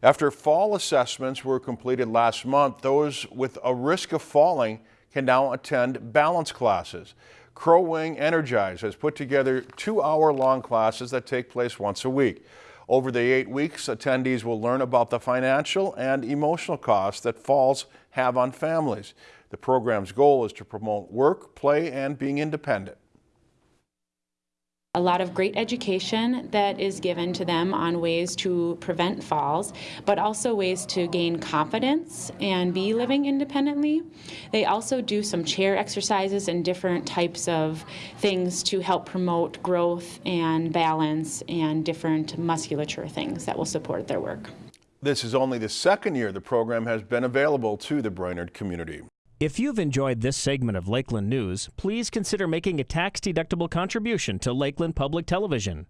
After fall assessments were completed last month, those with a risk of falling can now attend balance classes. Crow Wing Energize has put together two hour long classes that take place once a week. Over the eight weeks, attendees will learn about the financial and emotional costs that falls have on families. The program's goal is to promote work, play, and being independent a lot of great education that is given to them on ways to prevent falls, but also ways to gain confidence and be living independently. They also do some chair exercises and different types of things to help promote growth and balance and different musculature things that will support their work. This is only the second year the program has been available to the Brainerd community. If you've enjoyed this segment of Lakeland News, please consider making a tax-deductible contribution to Lakeland Public Television.